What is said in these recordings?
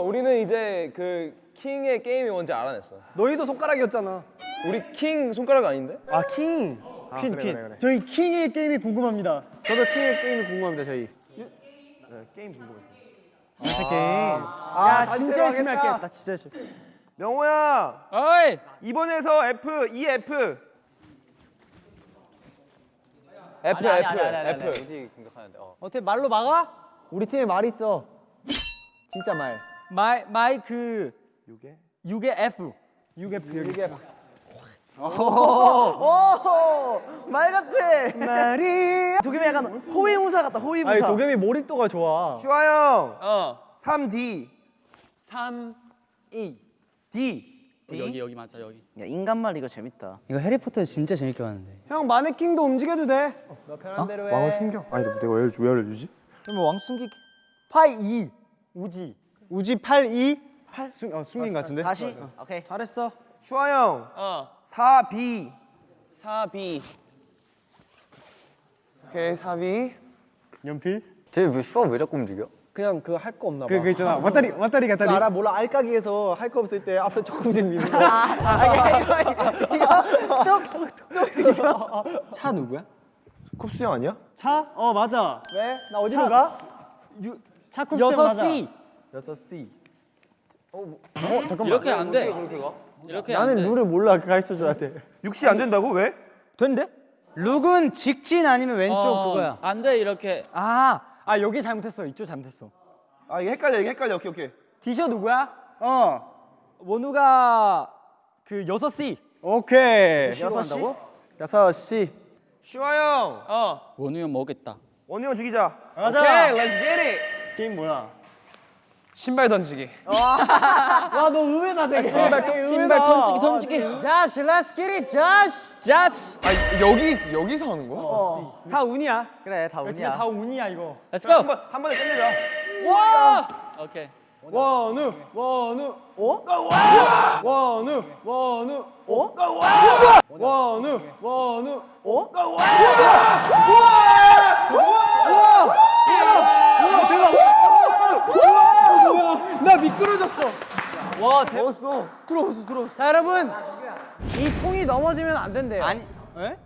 우리는 이제 그 킹의 게임이 뭔지 알아냈어. 너희도 손가락이었잖아. 우리 킹 손가락 아닌데? 아 킹. 퀸 그래, 퀸. 그래, 그래. 저희 킹의 게임이 궁금합니다. 저도 킹의 게임이 궁금합니다. 저희. 네, 게임 궁금해요. 아, 게임. 아, 진짜 열심히 할게. 나 진짜 열심히. 명호야 어이! 이번에서 F E F F 아니, 아니, F 아니, 아니, 아니, F. 우지 공격하는데. 어. 어떻게 말로 막아? 우리 팀에 말 있어. 진짜 말. 마이 마이크 6에 6의 F 6F 여기. 오말 같아. 말이. 도겸이 약간 호위무사 같다. 호위무사. 아니 도겸이 몰입도가 좋아. 슈아 형 어. 3D 3 E. D 여기 여기 맞아 여기. 야 인간말 이거 재밌다. 이거 해리포터 진짜 재밌게 봤는데 형 마네킹도 움직여도 돼. 너 편한 대로 해. 왕을 숨겨 아니 내가 왜, 왜 알려주지? 그럼 왕숨기 파이 2 우지 우지 8 2 8 숨, 어, 것 같은데 다시 오케이. 잘했어 슈아 형 어. 4B 4B. 오케이 4B. 연필 쟤왜 슈아 왜 자꾸 움직여? 그냥 그 할 거 없나 봐. 그, 그 있잖아 왔다리 왔다리 갔다리 알아 몰라 알까기에서 할 거 없을 때 앞에 조금씩 미는 거차 누구야? 쿱스 형 아니야? 차? 어 맞아 왜? 나 어디로 가? 유, 차 쿱스 맞아 6C 6C 이렇게 안 돼. 그렇게 가? 이렇게 안 나는 돼. 룰을 몰라 가르쳐 줘야 돼 6C 안 된다고? 왜? 된대? 룩은 직진 아니면 왼쪽 어, 그거야 안 돼 이렇게. 아, 아 여기 잘못했어 이쪽 잘못했어 아 이게 헷갈려 이게 헷갈려 오케이 오케이 디셔 누구야? 어 원우가 그 6C 오케이 6시? 6시 슈아 형 어. 원우 형 먹겠다. 원우 형 죽이자 가자 오케이, let's get it. 게임 뭐야? 신발 던지기. 와 너 의외다 되게 신발, 신발 던지기 던지기 자시 let's get it 자시 자스. 아 여기 있- 여기서 하는 거야? 다 운이야 그래 다 운이야. 다 운이야 이거 Let's go. 한 번 한 번에 끝내자 와! 오케이. 원우 원우 어? 원우 원우 어? 원우 원우 어? 나 미끄러졌어. 와 대웠어 들어왔어 들어왔어. 자 여러분. 이 통이 넘어지면 안 된대요. 아니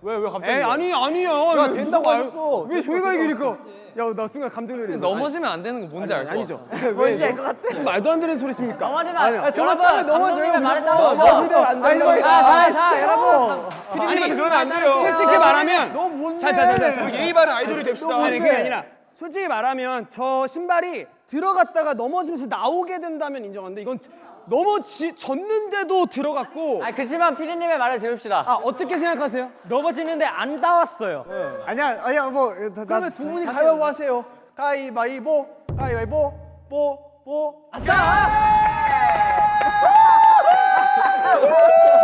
왜왜 갑자기 에이 아니 아니야. 야 된다고 하셨어. 왜 저희가 이기니까. 야 나 순간 감정 놀이 넘어지면 안 되는 거 뭔지 알죠? 아니죠. 뭔지 알 것 같아. 말도 안 되는 소리십니까? 넘어지면 아니, 안- 저번 여러분, 감독님이 말했다고. 넘어지면 안 된다고 자자자 여러분. 피디님한테 그러면 안 돼요. 솔직히 말하면 너 뭔데? 자 자 자 자 예의 바른 아이돌이 됩시다. 아니 그게 아니라 솔직히 말하면 저 신발이 들어갔다가 넘어지면서 나오게 된다면 인정하는데 이건 넘어졌는데도 들어갔고 아 그렇지만 피디님의 말을 들읍시다. 아 어떻게 생각하세요? 넘어지는데 안 닿았어요. 아니야 아니야 뭐 그러면 두 분이 가위바위보 하세요. 가위바위보 가위바위보 뽀뽀 아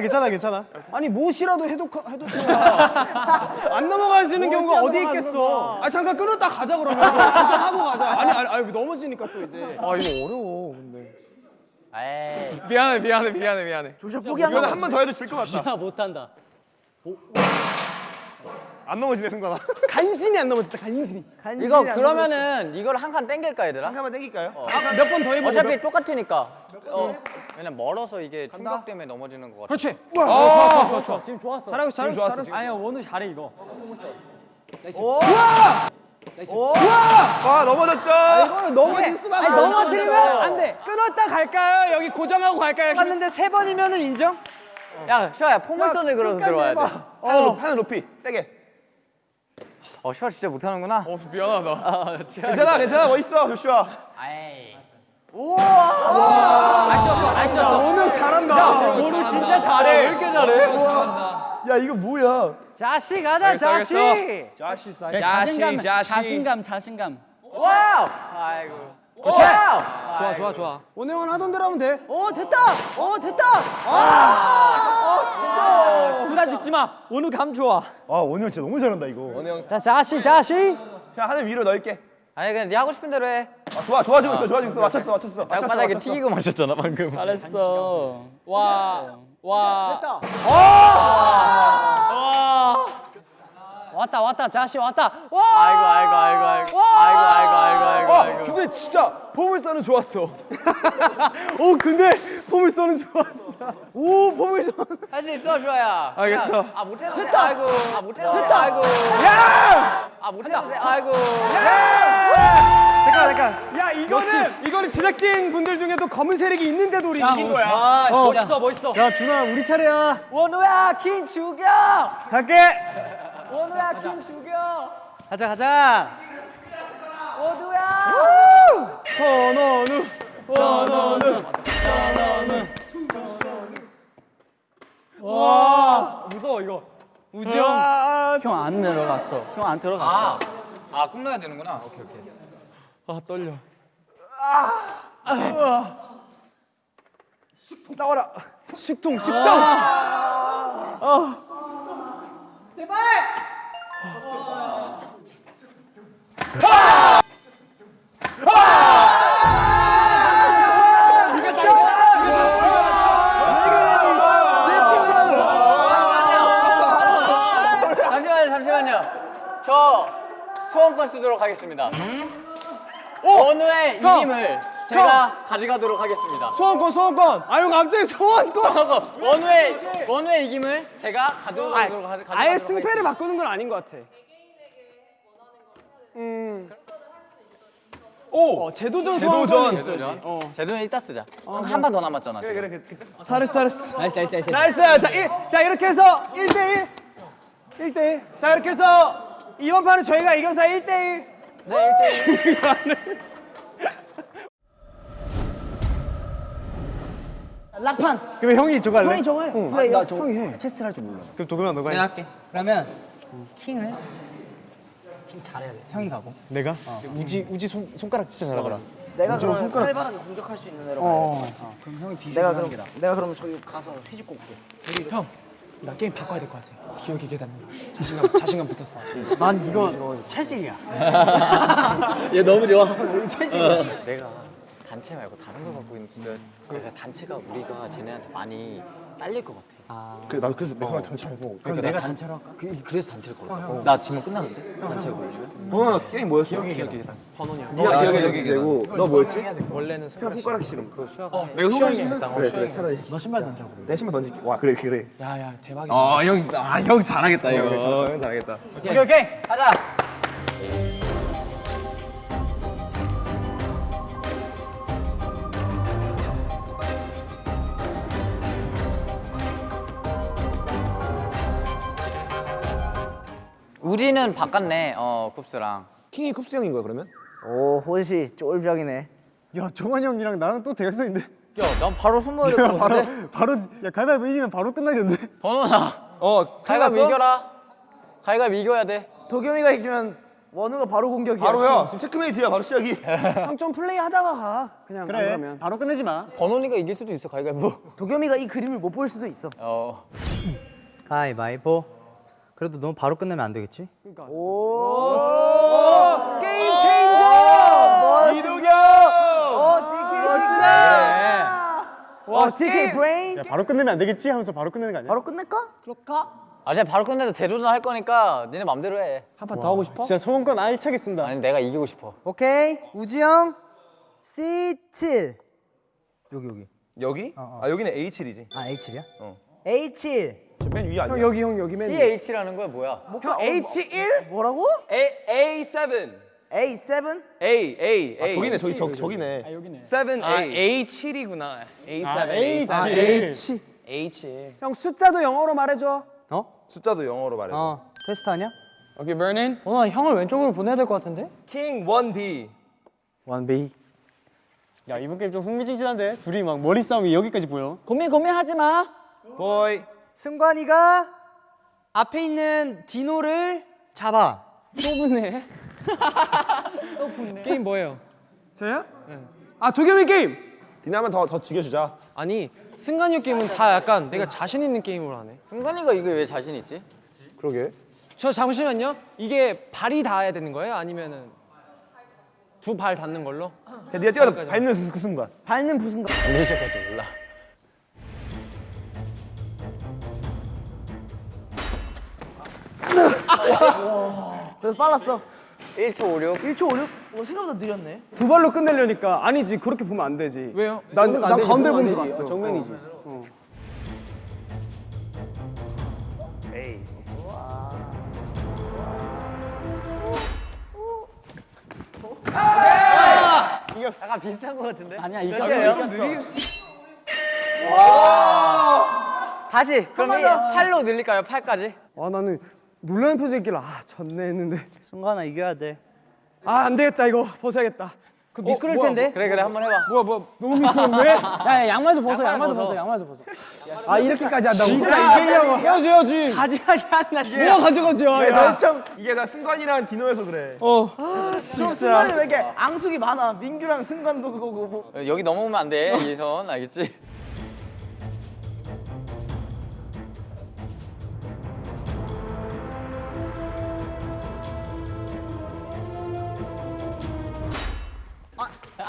괜찮아 괜찮아. 아니 무엇이라도 해도 해도 안 넘어가시는 경우가 어디 있겠어? 아 잠깐 끊었다 가자 그러면. 하고 가자. 아니 아니, 아니 넘어지니까 또 이제. 아 이거 어려워 근데. 에이. 미안해 미안해 미안해 미안해. 조슈아 포기한 거 이거 한번 더 해도 질 것 같다. 아 못한다 안 넘어지네 승관아 간신히 안 넘어졌다 간신히. 이거 그러면은 이걸 한 칸 땡길까 얘들아? 한 칸만 땡길까요? 몇번 더 해보고 어차피 똑같으니까. 어. 왜냐면 멀어서 이게 충격 때문에 넘어지는 것 같아. 그렇지. 좋아 좋아 좋아 좋아. 지금 좋았어. 잘하고 있어 잘했어 잘했어. 아니야 원우 잘해 이거. 와! 넘어졌죠? 이거는 넘어질 수밖에 아니, 넘어뜨리면 안 돼. 끊었다 갈까요? 여기 고정하고 갈까요? 봤는데 세 번이면은 인정? 야, 슈아야 포물선을 그려서 들어와야 돼. 높이 하늘 높이. 세게 어, 슈아 진짜 못하는구나. 어 미안하다. 괜찮아 괜찮아 멋있어 조슈아 아이. 아쉬웠어 아쉬웠어 오늘 잘한다. 원우 진짜 잘해 왜 이렇게 잘해 야 이거 뭐야 자시 가자 알겠어, 자시 알겠어. 자신감 자신. 자신감 자신감 wow! 아이고. 그렇지 wow! 좋아 좋아 좋아 오늘 형 하던 대로 하면 돼. 오 됐다 오 됐다 아 진짜 부담 주지 마 원우 감 좋아 아형 진짜 너무 잘한다 이거 형자 자시 자시 자 하늘 위로 넣을게 아니 그냥 네 하고 싶은 대로 해. 아, 좋아 좋아지고 있어 좋아지고 있어 맞췄어 맞췄어 땅바닥에 맞췄어. 튀기고 마셨잖아 방금. 잘했어. 와. 와. 됐다 왔다 왔다 자시 왔다 와 아이고 아이고 아이고 아이고. 아이고 아이고 아이고 아이고 아 아이고. 근데 진짜 포물선은 좋았어. 오 근데 포물선은 좋았어. 오 포물선. 할수 있어 주아야. 알겠어. 야, 아 못해도 돼. 아이고. 아 못해도 돼. 아이고. 야! 아 못해도 돼. 아이고. 잠깐 잠깐. 야 이거는 이거는 제작진 분들 중에도 검은 세력이 있는데도 우리 이긴 거야. 아, 멋있어, 멋있어. 야 준아 우리 차례야. 원우야, 킹 죽여. 갈게. 원우야, 킹 죽여. 가자 가자. 원우야. 천원우. 천원우. 와 무서워 이거. 우지 형. 형 안 내려갔어. 형 안 들어갔어. 아. 아 꿈나야 되는구나. 오케이 오케이. 아 떨려. 나와라. 식통 식통. 잠시만요, 잠시만요. 저 소원권 쓰도록 하겠습니다. 원우의 이김을 제가 가져가도록 하겠습니다. 소원권 소원권. 아유 갑자기 소원권. 원우의 원우의 이김을 제가 가져가도록 하- 가져가도록 아예 승패를 하겠습니다. 바꾸는 건 아닌 것 같아. 음. 오, 제도전 소원권이 있어. 제도전. 제도는 이따 쓰자. 한판더 남았잖아. 지금. 잘했어, 잘했어. nice, nice, nice. nice. 자, 일, 자 이렇게 해서 1대 1. 1대 1. 자 이렇게 해서 이번 판은 저희가 이겨서 1대 1. 네, 1대 1. 락판. 그럼 형이 저거 할래? 형이 저거 해. 그래, 나 저거 형이 해. 체스를 할 줄 몰라. 그럼 도겸아 너가 해. 할게. 그러면 킹을 킹 잘해야 돼. 형이 가고. 내가? 우지 우지 손, 손가락 진짜 잘하더라. 내가 그럼 손가락 활발하게 공격할 수 있는 애로 어, 그럼 형이 비주얼 내가 그럼 내가 그러면 저기 가서 휘집고 올게. 나 게임 바꿔야 될 것 같아. 기억이 계단. 자신감, 자신감 붙었어. 난 이거 체질이야. 얘 너무 좋아. 내가 단체 말고 다른 거 갖고 있는 진짜 내가 단체가 우리가 쟤네한테 많이 딸릴 것 같아. 그래 나도 그래서 내가 단체 알고. 그럼 내가 단체로 할까? 그, 그래서 단체를 걸어. 나 지금 끝났는데? 단체 걸리면? 번호 게임 뭐였어? 기억이 번호냐. 네가 기억에 적게 되고 너 뭐였지? 원래는 형 손가락 씨름. 그거 수학. 내가 수영이 했다. 그래 그래 차라리. 너 신발 던져. 내 신발 던질게. 와 그래 그래. 야야 대박이다. 어, 형, 아, 형 잘하겠다, 이거. 형 잘하겠다. 오케이 오케이. 가자. 우리는 바꿨네. 어, 쿱스랑. 킹이 쿱스 형인 거야 그러면? 오 호시 쫄병이네. 야 정환이 형이랑 나랑 또 대학생인데. 야, 난 바로 숨어야 될것 바로 같은데? 바로 야 가위바위보 이기면 바로 끝나겠는데. 번호나. 어, 가위가 끝났어? 이겨라. 가위가 이겨야 돼. 도겸이가 이기면 원우가 바로 공격이야. 바로야. 지금 체크메이트야 바로 시작이. 형 좀 플레이 하다가 가. 그냥 안 그래. 그러면. 바로 끝내지 마. 번호니가 이길 수도 있어, 가위가 뭐. 도겸이가 이 그림을 못 볼 수도 있어. 어. 가위바위보. 그래도 너무 바로 끝내면 안 되겠지? 오. game changer. 이도겸. 어 DK 멋지다. 와 DK 브레인. 야 바로 끝내면 안 되겠지 하면서 바로 끝내는 거 아니야? 바로 끝낼까? 아, 이제 바로 끝내서 재도전 할 거니까 니네 맘대로 해. 한 판 더 하고 싶어? 진짜 소원권 알차게 쓴다. 아니, 내가 이기고 싶어. 오케이 우지 형 C7 여기 여기 여기? 아, 여기는 A7이지. 아 A7이야? A7 맨 위에 아니야? 형 여기 형 여기 맨. 위에. CH라는 거야, 뭐야? 형 H1 뭐라고? A, A7. A7 A, A, 아 A. 저기네 저기 저 저기네. 7A. A7이구나. A7, 아, A7. 아 H A7. 형 숫자도 영어로 말해줘. 숫자도 영어로 말해. 어. 테스트 하냐? 오케이, 버닌. 번호 형을 왼쪽으로 보내야 될 것 같은데? 킹 1B. 원비. 야 이번 게임 좀 흥미진진한데 둘이 막 머리 싸움이 여기까지 보여. 고민 고민하지 마. boy. 승관이가 앞에 있는 디노를 잡아. 또 붙네. 또 붙네. 게임 뭐예요? 저요? 아 도겸이 게임. 디노 한번 더더 죽여주자. 아니 승관이 형 게임은 다 약간 내가 자신 있는 게임으로 하네. 승관이가 이게 왜 자신 있지? 그러게. 저 잠시만요. 이게 발이 닿아야 되는 거예요? 아니면은 두 발 닿는 걸로? 야, 네가 뛰어서 밟는 그 순간. 밟는 부순 거 언제 시작할지 몰라. 그래서 빨랐어 1초 56. 1초 56? 어, 생각보다 느렸네. 두 발로 끝내려니까 아니지 그렇게 보면 안 되지. 왜요? 난, 난 가운데 보면서 갔어. 정면이지. 약간 비슷한 것 같은데? 아니야 이거 다시 그럼 이 팔로 늘릴까요? 팔까지? 아 나는 놀라는 표정이길래 아 졌네 했는데 승관아 이겨야 돼. 아 안 되겠다 이거 벗어야겠다. 그 미끄러울 텐데. 그래 그래 한번 해봐. 뭐야 뭐야. 너무 미끄럽네. 야 양말도 벗어 양말도 벗어 양말도 벗어 아 이렇게까지 한다고? 진짜 이기려고 헤어져야지. 가지가지 한다 뭐가 가져가지? 야, 야. 이게 나 승관이랑 디노여서 그래. 승관이 왜 이렇게 앙숙이 많아? 민규랑 승관도 그거고. 뭐. 여기 넘어오면 안 돼. 이선 알겠지?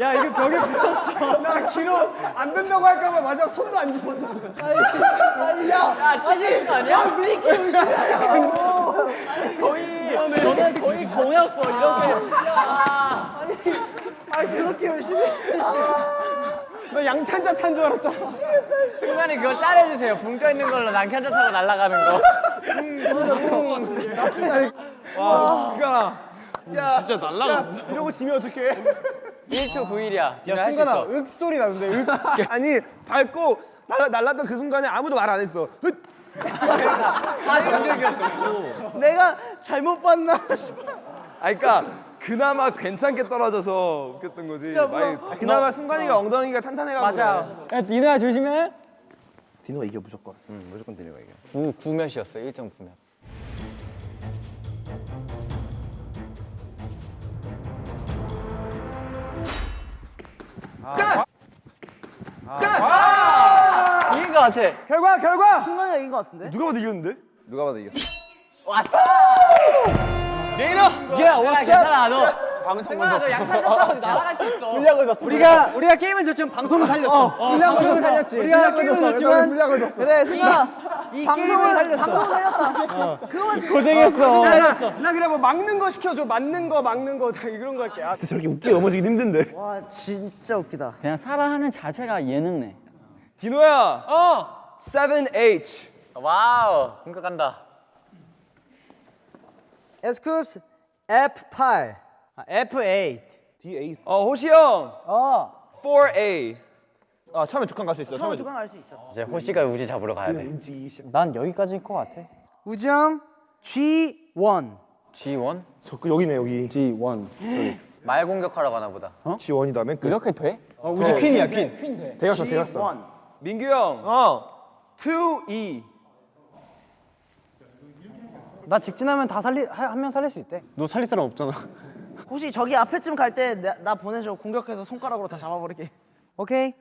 야 이거 벽에 붙었어. 나 기로 안 된다고 할까봐 마지막 손도 안 집었다. 아니 야 아니 아니야? 미키 의심이야. 거의 너는 거의 공이었어 이렇게. 아니 그렇게 열심히. 나 양탄자 탄 줄 알았잖아. 승관이 그거 짜내주세요. 붕 떠 있는 걸로 낭캔자 타고 날아가는 거. 진짜 날라갔어. 이러고 지면 어떡해? 1초 9일이야. 야 있어. 윽 소리 나는데 윽. 아니 밟고 날라 날랐던 그 순간에 아무도 말 안 했어. 흩! 다 정적이었어. 내가 잘못 봤나 싶어. 아 그러니까 그나마 괜찮게 떨어져서 웃겼던 거지. 많이 그나마 승관이가 엉덩이가 탄탄해가지고. 야 니네야 조심해 디노가 이겨 무조건. 음, 무조건 드리고 이게. 9, 9몇이었어. 1.9몇. 끝! 이긴 것 같아. 결과 결과. 승관이가 이긴 것 같은데? 누가 봐도 이겼는데? 누가 봐도 이겼어. 왔어! 레이너! 야, 왔어! 괜찮아, 너. 방송 먼저. 너 양팔 잡고 날아갈 수 있어. 우리가 우리가 게임은 졌지만 방송을 살렸어 방송을 살렸지. 우리가 게임은 졌지만 그래 승관아. 이 방송을 살렸어. 방송 살렸다. 고생했어. 나, 나, 나 그래 뭐 막는 거 시켜줘. 맞는 거 막는 거다 이런 거 할게. 아, 진짜 저렇게 웃기게 넘어지긴 힘든데. 와 진짜 웃기다. 그냥 살아가는 자체가 예능이네 디노야. 어! 7H. wow, 공격한다. 에스쿱스 F8. F8 D8. 어 호시 형. 어 4A. 아 처음에 두칸 갈 수 있어. 처음 처음에 두칸 갈 수 있어. 이제 호시가 우지 잡으러 가야 돼. 난 여기까지일 것 같아 우정 G1. G1? 저 그, 여기네 여기. G1. 말 공격하러 가나 보다. G1이다 맨 끝. 이렇게 돼? 어, 우지 퀸이야 퀸. 대갔어 대갔어. 민규 형. 어. 2E. 나 직진하면 다 살리 한 명 살릴 수 있대 너 살릴 사람 없잖아. 혹시 저기 앞에쯤 갈 때 나 보내줘. 공격해서 손가락으로 다 잡아버릴게. 오케이.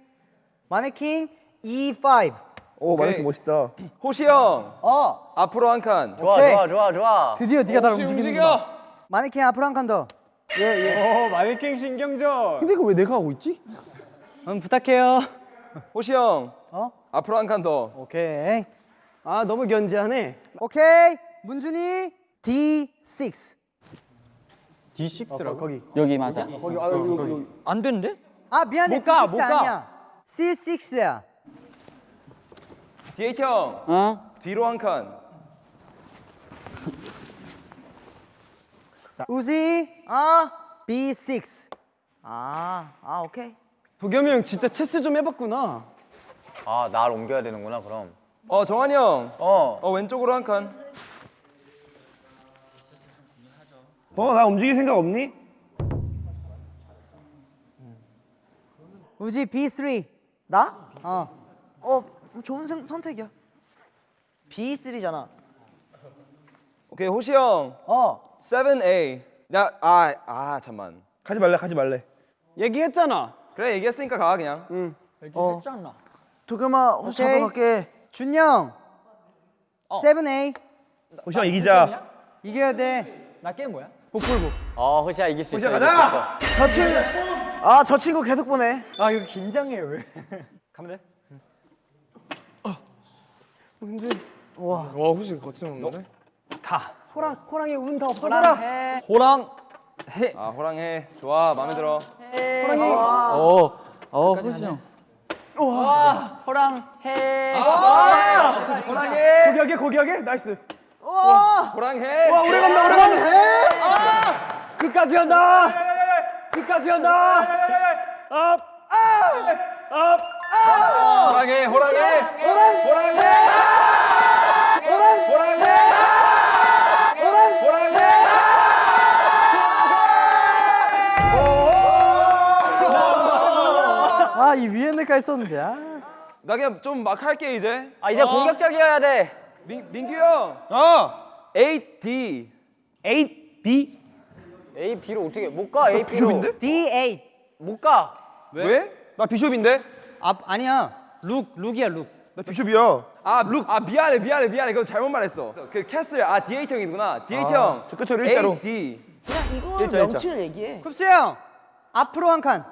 마네킹 E5. 오 마네킹 멋있다. 호시 형. 어 앞으로 한 칸. 좋아, 좋아, 좋아, 좋아. 드디어 네가 나를 호시 움직이는 움직여. 마네킹 앞으로 한 칸 더. 어 마네킹 신경전. 근데 이거 왜 내가 하고 있지? 음 부탁해요 호시 형. 어? 앞으로 한 칸 더. 오케이 아 너무 견제하네. 오케이. 문준이 D6. D6라고 거기. 여기 맞아 거기 아 여기 여기. 여기. 안 되는데? 아 미안해. 못 가, D6 못 가. 아니야. C6야. D8 형. 어? 뒤로 한 칸. 우지. 아. B6. 아, 아 오케이. 도겸이 형 진짜 체스 좀 해봤구나. 아, 날 옮겨야 되는구나, 그럼. 어 정한이 형. 어. 어 왼쪽으로 한 칸. 어, 나 움직일 생각 없니? 우지 B3. 나? 어. 어, 좋은 선, 선택이야. B3잖아. 오케이 호시 형. 어 7A. 야 아 아 잠만. 가지 말래 가지 말래. 얘기했잖아. 그래 얘기했으니까 가 그냥. 도겸아 혹시 한번 갈게 준영 세븐 A 호시 형 이기자. 이겨야 돼나 게임 뭐야? 어 호시야 이길 수 있어. 호시야, 이길 수 가자! 있어. 저 친구 아 저 친구 계속 보내. 아 이거 긴장해 왜? 가면 돼? 와. 호시 거침없네. 호랑 호랑이 운 다 없어져라. 호랑 아 호랑 해. 좋아. 마음에 들어. 호랑이. 어, 어 호시 형 호랑 해. 포기하게 포기하게? nice. 호랑해. 와 오래 간다 오래 간다. 끝까지 간다. 끝까지 간다. 호랑해 호랑해. 호랑해. 호랑해. 호랑해. 호랑해. 아 이 위에 내가 있었는데 아. 나 그냥 좀 막 할게 이제. 아 이제 공격적이어야 돼 민 민규 형. 어. 8D. 8B. 8B로 어떻게 못 가 8B로 D8 못가 왜? 나 비숍인데. 아 아니야 룩 룩이야 룩. 나 비숍이야. 아, 룩. 아, 미안해, 미안해, 미안해. 그거 잘못 말했어. 그 castle, 아, DH 형이구나. DH 형. 저 끝으로 일자로. 8D. 그냥 이거 일자, 일자. 명칭을 얘기해 쿱스 형 앞으로 한 칸.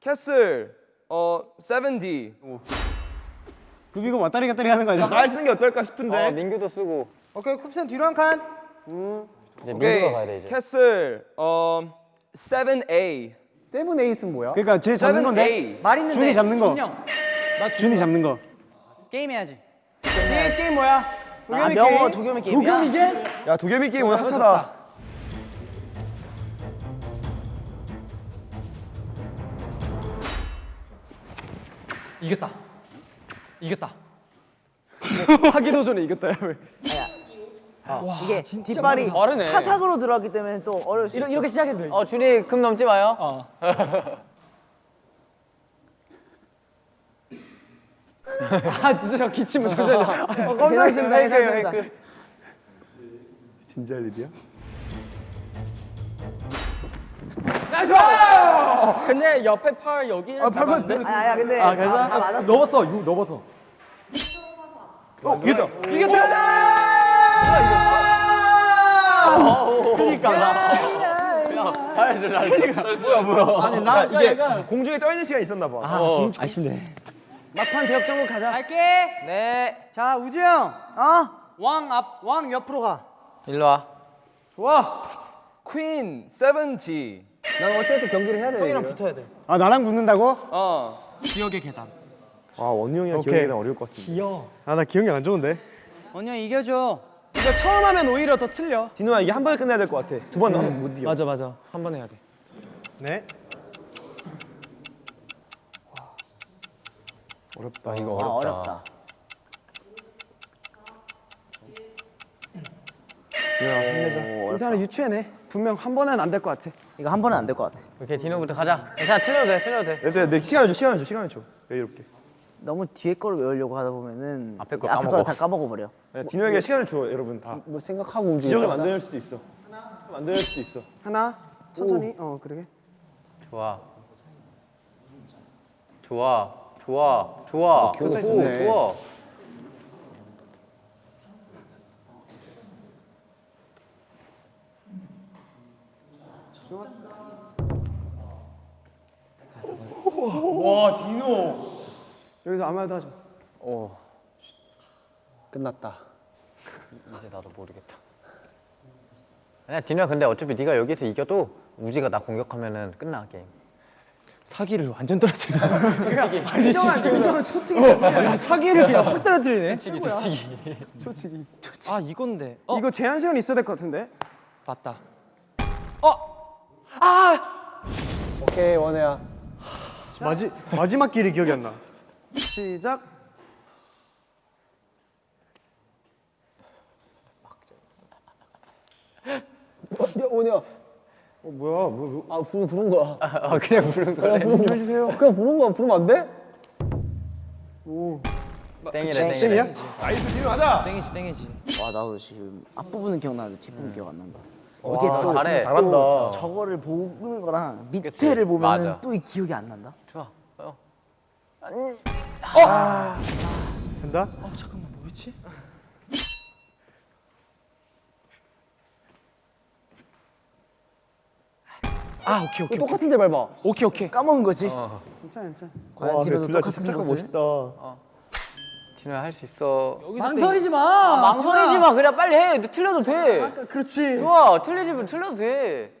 castle, 어, 7D. 그 이거 왔다리 갔다리 하는 거 아니야? 말 쓰는 게 어떨까 싶은데. 어 민규도 쓰고 오케이 쿱스 형 뒤로 한 칸. 이제. 민규가 가야 돼 이제 castle, 어, 7A. seven A는 뭐야? 그러니까 쟤 잡는 건데. 7A. 말 있는데. 준이 잡는 거. 준이 형. 준이 잡는 거. 게임 해야지. 게임 게임 뭐야? 아 도겸이 명호 게임. 도겸이 게임이야 야 도겸이 게임 오늘 핫하다. 이겼다. 이겼다. 하기도 전에 이겼다. 야, 왜. 이게 뒷발이 빠르네. 사삭으로 들어갔기 때문에 또 어려울 수 있어 이렇게 시작해도 돼. 어 준이 금 넘지 마요 아 진짜 저 기침을 잠시만요. 아, 괜찮습니다 괜찮습니다 진짜 할 일이야? 근데 옆에 팔 여기 아, 팔만 들어. 아니 아니야 근데 다, 다 맞았어 넘었어. 6 넘었어. 어 이겼다. 아니 야, 이게 공중에 떠 있는 시간 있었나 봐. 아쉽네. 막판 대역전국 가자. 갈게. 네 자 우주 형어왕 앞 왕 옆으로 가 일로 와 좋아. 퀸, 7G. 난 어쨌든 경기를 해야 돼. 형이랑 붙어야 돼. 아 나랑 붙는다고? 어. 지역의 계단. 아 원희 형이랑 오케이. 기억이 어려울 것 같은데. 귀여워. 아나 기억이 안 좋은데. 언니 형 이겨줘. 이거 처음 하면 오히려 더 틀려. 디노야 이게 한 번에 끝내야 될 것 같아. 두 번 하면 못 이겨. 맞아 맞아. 한 번 해야 돼. 네. 어렵다. 아 이거 아 어렵다, 어렵다 괜찮아 유추해내. 분명 한 번은 안 될 것 같아. 이거 한 번은 안 될 것 같아 오케이 디노부터 가자 괜찮아 틀려도 돼 틀려도 돼 얘들아 내 시간을 줘 시간을 줘 시간을 줘. 여유롭게. 너무 뒤에 거를 외우려고 하다 보면은 앞에 거 앞에 까먹어. 거를 다 까먹어 버려 야, 디노 형에게 시간을 줘 여러분 다. 뭐 생각하고 움직여. 지역을 만들 수도 있어. 만들 수도 있어. 하나 천천히. 어 그러게. 좋아 좋아 좋아 좋아 기분 오, 좋 네. 좋아 여기서 아무 말도 하지 마. 오 끝났다. 이제 나도 모르겠다 아니야 디노야 근데 어차피 네가 여기서 이겨도 우지가 나 공격하면은 끝나 게임 사기를 완전 떨어뜨려. 인정은 초치기. 야 사기를 그냥 확 떨어뜨리네. 치기 치기 초치기. 아 이건데. 어 이거 제한 시간 있어야 될 것 같은데. 맞다. 어. 아. 오케이 원혜야. 마지 마지막 길이 기억이 안 나. 시작. 원혜야. 어 뭐야 뭐, 뭐. 아 부르 부른 거야. 아 그냥 부른 거네 좀 해주세요. 그냥 부른 거야. 부르면 안 돼? 오. 땡이래 땡이야? nice 디노 하자. 땡이지 땡이지. 와 나도 지금 앞부분은 기억나는데 뒷부분 기억 안 난다. 와, 이게 또 잘해. 잘한다. 또 저거를 보는 거랑 밑에를 그치, 보면은 맞아. 또이 기억이 안 난다. 좋아. 어. 된다? 아 잠깐만 뭐였지? 아 오케이 오케이. 똑같은 데 밟아. 오케이 오케이. 까먹은 거지. 괜찮아 괜찮아. 과연 둘다 똑같은? 멋있다. 진호야 할 수 있어. 망설이지 마. 망설이지 마. 그냥 빨리 해. 너 틀려도 돼. 그렇지. 좋아. 틀리지면 틀려도 돼.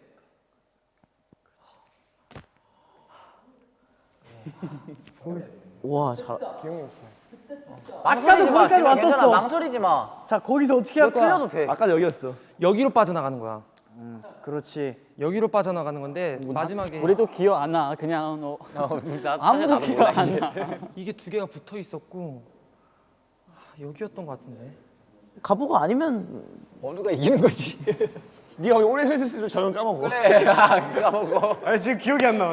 와 잘. 망설이지 마. 거기까지 진호야, 괜찮아. 왔었어. 망설이지 마. 자 거기서 어떻게 너할 거야? 틀려도 돼. 아까 여기였어. 여기로 빠져나가는 거야. 그렇지. 여기로 빠져나가는 건데 마지막에 우리도 기억 안 나. 그냥 너 어, 아무도 기억 몰라, 안 이제. 나. 이게 두 개가 붙어 있었고 아, 여기였던 것 같은데. 가보고 아니면 원우가 이기는 거지. 네가 오래 서 있을수록 저는 까먹어. 그래. 아, 까먹어. 아니 지금 기억이 안 나.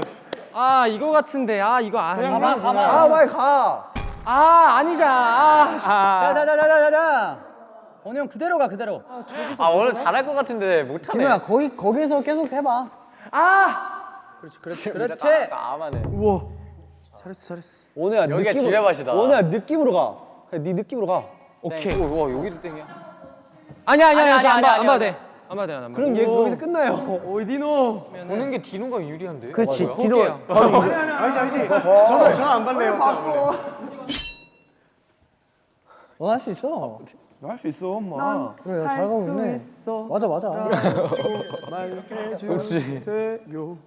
아 이거 같은데 아 이거 아니야. 가봐 가봐. 아 빨리 가. 아 아니잖아. 아. 자자자자자자. 원우 형 그대로 가 그대로. 아, 오늘 잘할 것 같은데 못하네. 디노야 거기 거기서 계속 해봐. 그렇지. 그렇지. 아마네. 우와. 잘했어 잘했어. 여기가 지뢰밭이다. 오늘야 느낌으로 가. 그냥 네 느낌으로 가. 오케이. 오, 와, 여기도 땡이야. 아니야 아니야 아니야. 안 봐, 안 봐도. 돼. 안 봐도 돼. 안. 그럼 얘 여기서 끝나요. 오이 디노. 보는 게 디노가 유리한데? 그렇지? 디노. 아니 아니 아니지 아니지. 저는 저는 안 발래요. 너할수 있어. 할수 있어 엄마. 그래 잘 가고 있네. 있어. 맞아 맞아. 말해주세요.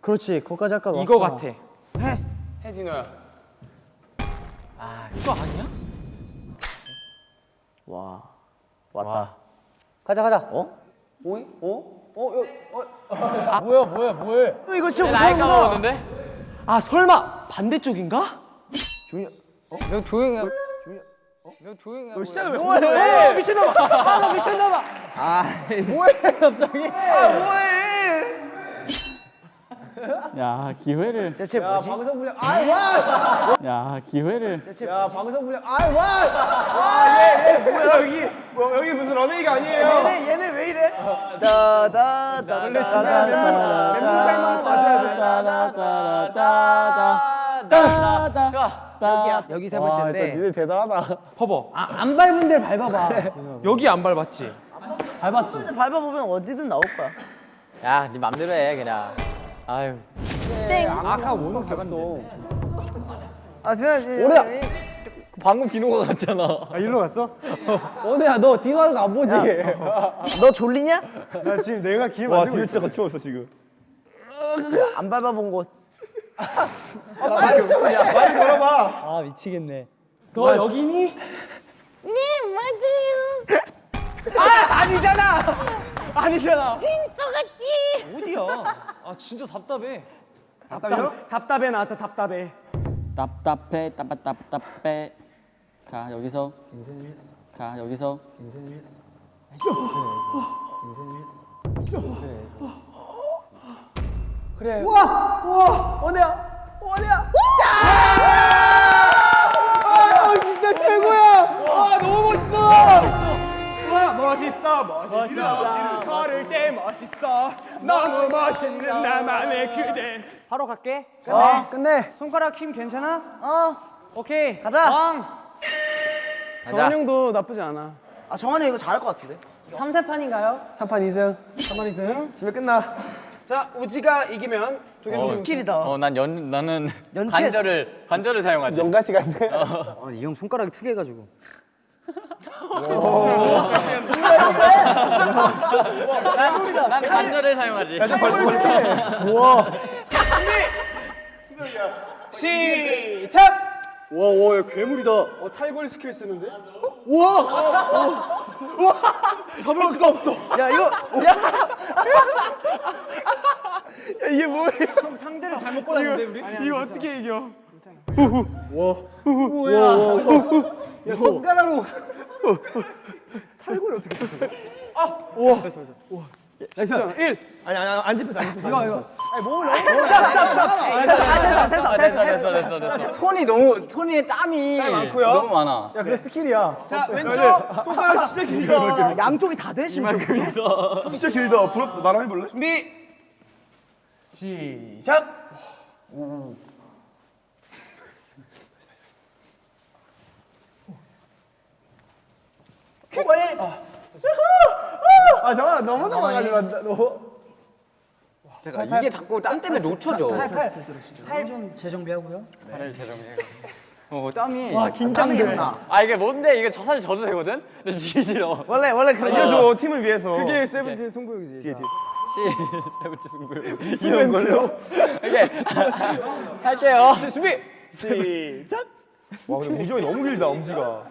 그렇지 거기까지 할까 이거 같아. 해, 디노야. 아, 이거 아니야? 와 왔다. 가자 가자. 어? 오이? 어? 어? 여, 뭐야 뭐야 뭐해? 이거 진짜 나이 무서운 거. 까먹었는데? 아 설마 반대쪽인가? 너 조용히 해. 너 조용히 해. 너 시작을 왜 어, 거기서 해? 미친놈아. 아나 미쳤나봐. 야 기회를. 대체 야 뭐지? 방송 분량. 아이 와. 야 기회를. 야 방송 분량. 아이 와. 와얘얘 뭐야 여기 뭐 여기 무슨 런웨이가 아니에요. 얘네 얘네 왜 이래? 다다다 원래 지나면 멘붕 타임만 맞아야 돼. 좋아. 여기 세 번째인데. 니들 대단하다. 봐봐. 아, 안 밟은 데를 밟아봐. 여기 안 밟았지. 밟았지. 밟아보면 어디든 나올 거야. 야, 네 맘대로 해, 그냥. 아유. 아까 원우 밟았어. 아 진짜 오래야. 방금 디노가 갔잖아. 아 일로 갔어? 원우야 너 디노 하는 거안 보지? 너 졸리냐? 나 지금 내가 기회 와 만들고 디노. 진짜 거침없어 지금. 안 밟아본 곳. 말을 걸어봐. 아 미치겠네. 너 여기니? 네 맞아요. 아니잖아. 아니잖아. 인정했지. 어디야? 아 진짜 답답해. 답답해? 답답해 나한테 답답해. 답답해 답답 답답해. 자 여기서. 자 여기서. 진짜 멋있어 멋있어. 걸을 때 멋있어. 너무 멋있는 나만의 그대. 바로 갈게. 아 끝내. 손가락 힘 괜찮아? 어 오케이. 가자. 왕. 정한 형도 나쁘지 않아. 아 정한이 이거 잘할 것 같은데. 3세판인가요? 3판 2승. 3판 2승. 집에 끝나. 자 우지가 이기면 도겸이 형 skill이다. 어, 난 연, 나는 연체- 관절을, 관절을 사용하지. 연가 시간에. 아, 이형 손가락이 특이해가지고. 난, 난 관절을 사용하지. 시작. 와와 괴물이다. 어 탈골 스킬 쓰는데? 우와. 와. 잡을 수가 없어. 야 이거 야, 이게 뭐야? 형 상대를 잘못 골랐는데 우리? 이거 어떻게 이겨? 야 손가락으로. 탈골이 어떻게 또 저거? 아. 우와. 됐어 됐어. 우와. nice. 1. 아니 아니 안 집혔어. 이거 이거. 아 됐다 됐다. 아, 됐어 됐어 됐어 됐어. 손이 너무 손에 땀이 많고요. 너무 많아. 야 그래 스킬이야. 자 왼쪽 손가락 진짜 길다. 양쪽이 다 돼, 심지어. 진짜 길다. 부럽다. 나랑 해볼래? 준비 시작. 아 잠깐 너무 넘어가지 마. 너. 제가 이게 자꾸 땀 때문에 놓쳐져. 팔 좀 재정비하고요. 팔을 재정해. 어 땀이. 땀이 계속 나. 아 이게 뭔데 이게 저 사실 져도 되거든? 근데 지기 싫어. 원래, 원래 그런 거. 알려줘 팀을 위해서. 그게 세븐틴 승부욕이지. 뒤에 뒤에. 씨 세븐틴 승부. 이런 걸로. 이게 할게요. 준비 시작. 와 근데 우정이 너무 길다 엄지가.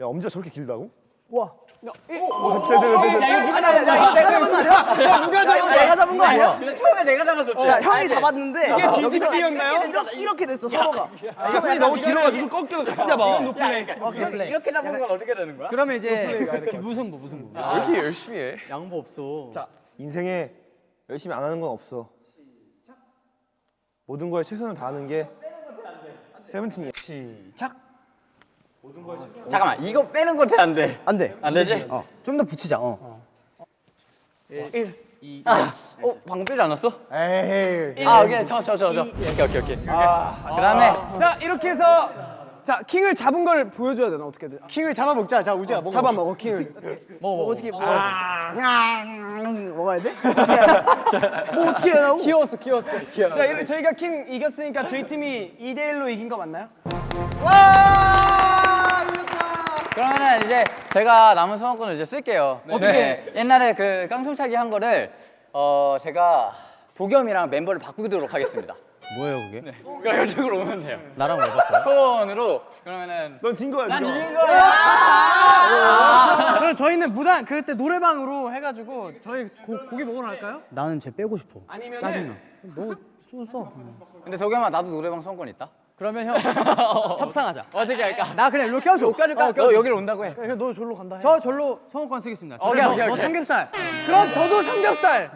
야 엄지가 저렇게 길다고? 와. 어, 돼, 돼. 아니, 아니, 아니, 이거 내가 잡은 거 아니야? 누가 잡은 거야? 내가 잡은 거 아니야? 처음에 내가 잡았었지. 야, 형이 잡았는데. 이게 뒤집기였나요? 이렇게, 됐어, 서로가. 아, 손이 너무 길어가지고 꺾여서 같이 잡아. 야, 그러니까 이렇게, 이렇게 잡은 건 어떻게 되는 거야? 그러면 이제 무승부 무승부. 왜 이렇게 열심히 해? 양보 없어. 자, 인생에 열심히 안 하는 건 없어. 모든 거에 최선을 다하는 게 세븐틴이야. 시작. 잠깐만 이거 빼는 거돼안 돼? 안 돼. 안 되지? 좀더 붙이자, 어. 아, 어 방금 빼지 않았어? 에이. 아 오케이 저저 저 저. 오케이 오케이 오케이. 그다음에 자 이렇게 해서 자 킹을 잡은 걸 보여줘야 되나 어떻게 돼? 킹을 잡아 먹자. 자 우지야 먹어. 잡아 먹어 킹을. 뭐, 어떻게, 뭐. 먹어야 돼? 뭐 어떻게 해야 하고? 키웠어 키웠어. 자 이렇게 저희가 킹 이겼으니까 저희 팀이 2대 1로 이긴 거 맞나요? 그러면은 이제 제가 남은 소원권을 이제 쓸게요. 어떻게? 옛날에 그 깡통차기 한 거를 어 제가 도겸이랑 멤버를 바꾸도록 하겠습니다. 뭐예요 그게? 네. 그럼 이쪽으로 오면 돼요. 나랑 왜 바꿔? 소원으로 그러면은 넌 진 거야. 난. 이긴 거야. 그럼 저희는 무단 그때 노래방으로 해가지고 저희 고, 고기 먹으러 갈까요? 나는 쟤 빼고 싶어. 아니면 너손 써. 근데 도겸아 나도 노래방 소원권 있다. 그러면 형 협상하자. 어떻게 할까? 나 그냥 이렇게 껴줘. 못 껴줄까? 너 여기로 온다고 해. 그냥 너 절로 간다. 해. 저 절로 성우권 쓰겠습니다. 오케이, 너, 오케이, 너 오케이. 삼겹살. 그럼 저도 삼겹살.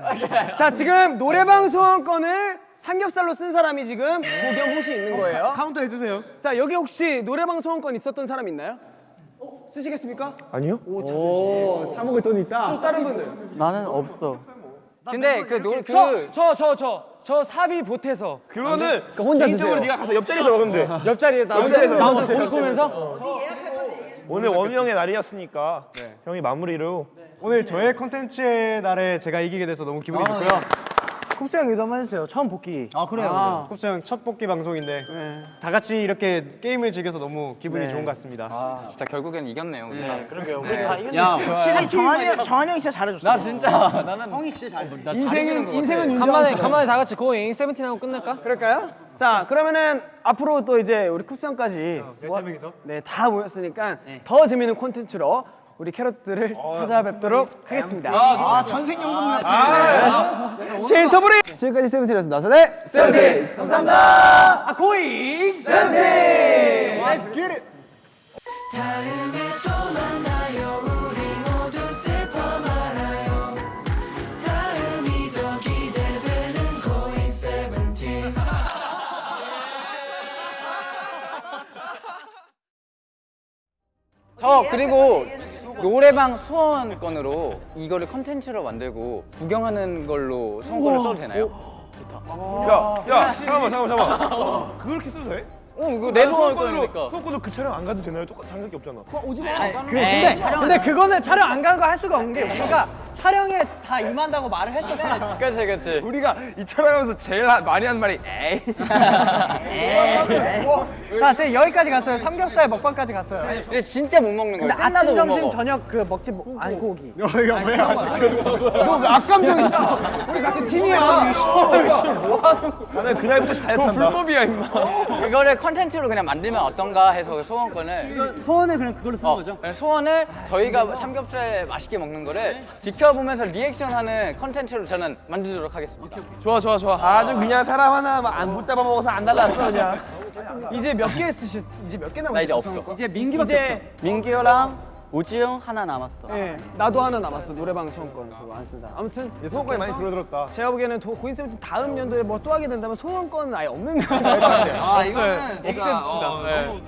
자 지금 노래방 소원권을 삼겹살로 쓴 사람이 지금 고겸 호시 있는 거예요. 카운터 해주세요. 자 여기 혹시 노래방 소원권 있었던 사람 있나요? 쓰시겠습니까? 아니요? 사 먹을 돈 있다. 또 다른 분들. 나는 없어. 근데 그 노래 그저저 저 저 사비 보태서. 그거는 혼자 개인적으로 드세요. 네가 가서 옆자리에서 먹으면 돼. 옆자리에서 나 옆자리에서 나 혼자 고기 보면서? 오늘 원우 형의 날이었으니까 형이 마무리로. 오늘 저의 컨텐츠의 날에 제가 이기게 돼서 너무 기분이 좋고요. 쿱스 형 얘도 한번 해주세요. 처음 복귀. 아 그래요. 쿱스 형 첫 복귀 방송인데 다 같이 이렇게 게임을 즐겨서 너무 기분이 좋은 것 같습니다. 아 진짜 결국엔 이겼네요. 우리 다. 야, 확실히 정한이 형, 정한이 형이 진짜 잘해줬어. 나 진짜 나는 형이 진짜 잘. 나 인생은 인생은 간만에 간만에 다 같이 고잉 세븐틴 하고 끝낼까? 그럴까요? 자 그러면은 앞으로 또 이제 우리 쿱스 형까지 열세 명이서 다 모였으니까 더 재밌는 콘텐츠로 우리 캐럿들을 찾아뵙도록 하겠습니다. 아, 천생연분 같은. Say the name 지금까지 세븐틴이었습니다. 네, 세븐틴. 감사합니다. 아, 고잉 세븐틴. Let's get it. 저 그리고 노래방 소원권으로 이거를 컨텐츠로 만들고 구경하는 걸로 소원권을 써도 되나요? 야, 야, 잠깐만, 잠깐만, 잠깐만. 그렇게 써도 돼? 어 이거 내 소원권으로 소원권이니까. 소원권으로 그 촬영 안 가도 되나요? 똑같 다른 게 없잖아. 그, 근데 근데 그거는 촬영 안간거할 수가 없는 게 우리가 촬영에 다 임한다고 말을 했었어. 그렇지 그렇지. 우리가 이 촬영하면서 제일 하- 많이 한 말이 에이. 자, 제 여기까지 갔어요. 삼겹살 먹방까지 갔어요. 근데 진짜 못 먹는 거야. 근데 끝나도 아침, 못 점심, 먹어. 저녁 그 먹지 뭐, 아니 고기. 너왜 악감정 있어? 우리 같은 팀이야. 나는 그날부터 다이어트 한다. 불법이야 임마. 그거를 컨텐츠로 그냥 만들면 어떤가 해서 소원권을 소원을 그냥 그걸로 쓰는 어, 거죠? 소원을 저희가 삼겹살 맛있게 먹는 거를 지켜보면서 리액션하는 컨텐츠로 저는 만들도록 하겠습니다. 좋아 좋아 좋아. 아주 그냥 사람 하나 안 붙잡아 먹어서 안 달랐어 그냥. 이제 몇 개 쓰셨? 이제 몇 개 남았어요? 나 이제 없어. 이제 민기밖에 이제 민기호랑 오지영 하나 남았어. 네, 나도 하나 남았어 노래방 소원권 그거 안 쓴 사람. 아무튼 소원까지 많이 줄어들었다. 제가 보기에는 도, 고인세븐틴 다음 연도에 뭐 또 하게 된다면 소원권은 아예 없는 거 같아요. 아 이거는 없앱시다. 어, 너무